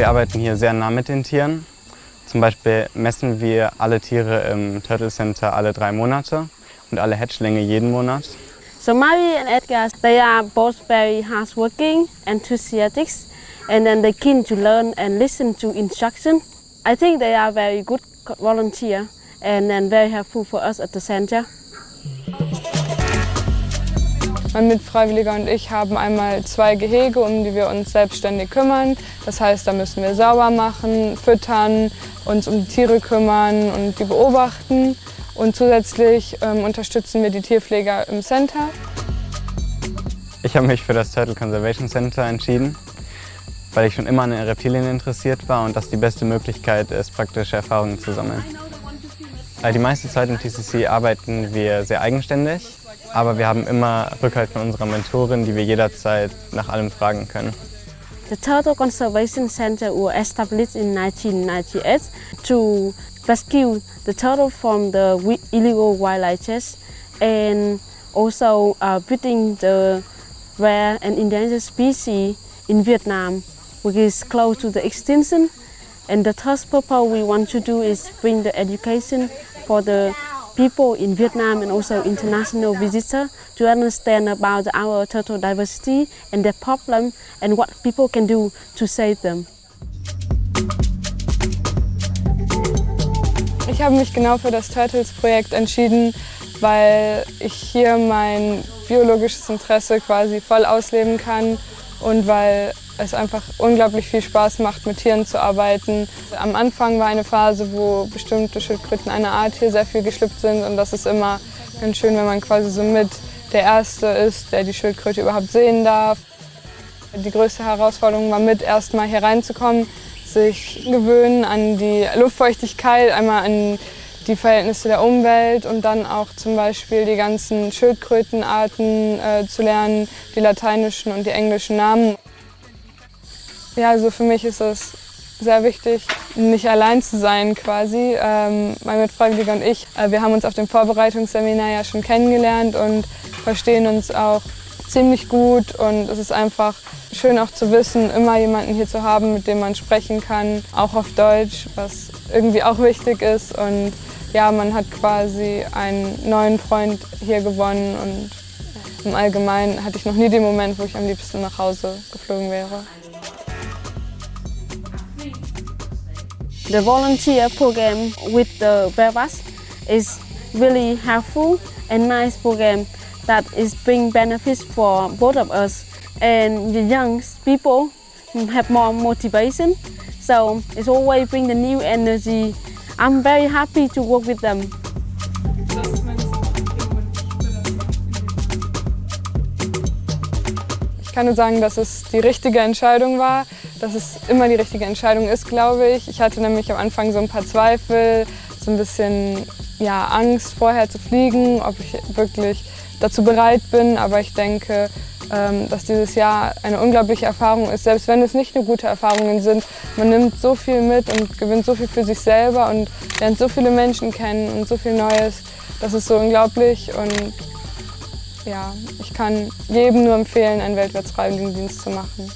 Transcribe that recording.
Wir arbeiten hier sehr nah mit den Tieren. Zum Beispiel messen wir alle Tiere im Turtle Center alle drei Monate und alle Hatchlinge jeden Monat. So Mary and Edgar, they are both very hardworking, enthusiastic, and then they keen to learn and listen to instruction. I think they are very good volunteer and then very helpful for us at the center. Mein Mitfreiwilliger und ich haben einmal zwei Gehege, um die wir uns selbstständig kümmern. Das heißt, da müssen wir sauber machen, füttern, uns um die Tiere kümmern und die beobachten. Und zusätzlich ähm, unterstützen wir die Tierpfleger im Center. Ich habe mich für das Turtle Conservation Center entschieden, weil ich schon immer an Reptilien interessiert war und das die beste Möglichkeit ist, praktische Erfahrungen zu sammeln. Äh, die meiste Zeit im TCC arbeiten wir sehr eigenständig, aber wir haben immer Rückhalt von unserer Mentorin, die wir jederzeit nach allem fragen können. The Turtle Conservation Center was established in 1998 to rescue the turtle from the illegal wildlife chase and also uh, breeding the rare and endangered species in Vietnam, which is close to the extinction. And the third purpose we want to do is bring the education for the people in Vietnam and also international visitors to understand about our turtle diversity and their problem and what people can do to save them. Ich habe mich genau für das Turtles-Projekt entschieden, weil ich hier mein biologisches Interesse quasi voll ausleben kann und weil es einfach unglaublich viel Spaß macht, mit Tieren zu arbeiten. Am Anfang war eine Phase, wo bestimmte Schildkröten einer Art hier sehr viel geschlüpft sind und das ist immer ganz schön, wenn man quasi so mit der Erste ist, der die Schildkröte überhaupt sehen darf. Die größte Herausforderung war mit, erst mal hier reinzukommen, sich gewöhnen an die Luftfeuchtigkeit, einmal an die Verhältnisse der Umwelt und dann auch zum Beispiel die ganzen Schildkrötenarten äh, zu lernen, die lateinischen und die englischen Namen. Ja, also für mich ist es sehr wichtig, nicht allein zu sein quasi. Ähm, mein Mitfreiwilliger und ich, äh, wir haben uns auf dem Vorbereitungsseminar ja schon kennengelernt und verstehen uns auch ziemlich gut und es ist einfach schön auch zu wissen, immer jemanden hier zu haben, mit dem man sprechen kann, auch auf Deutsch, was irgendwie auch wichtig ist und ja, man hat quasi einen neuen Freund hier gewonnen und im Allgemeinen hatte ich noch nie den Moment, wo ich am liebsten nach Hause geflogen wäre. The volunteer program with the Brevas is really helpful and nice program that is bring benefits for both of us. And the young people have more motivation, so it's always bring the new energy. I'm very happy to work with them. Ich kann nur sagen, dass es die richtige Entscheidung war, dass es immer die richtige Entscheidung ist, glaube ich. Ich hatte nämlich am Anfang so ein paar Zweifel, so ein bisschen ja, Angst vorher zu fliegen, ob ich wirklich dazu bereit bin. Aber ich denke, ähm, dass dieses Jahr eine unglaubliche Erfahrung ist, selbst wenn es nicht nur gute Erfahrungen sind. Man nimmt so viel mit und gewinnt so viel für sich selber und lernt so viele Menschen kennen und so viel Neues. Das ist so unglaublich und ja, ich kann jedem nur empfehlen, einen Weltwärtsfreiwilligendienst zu machen.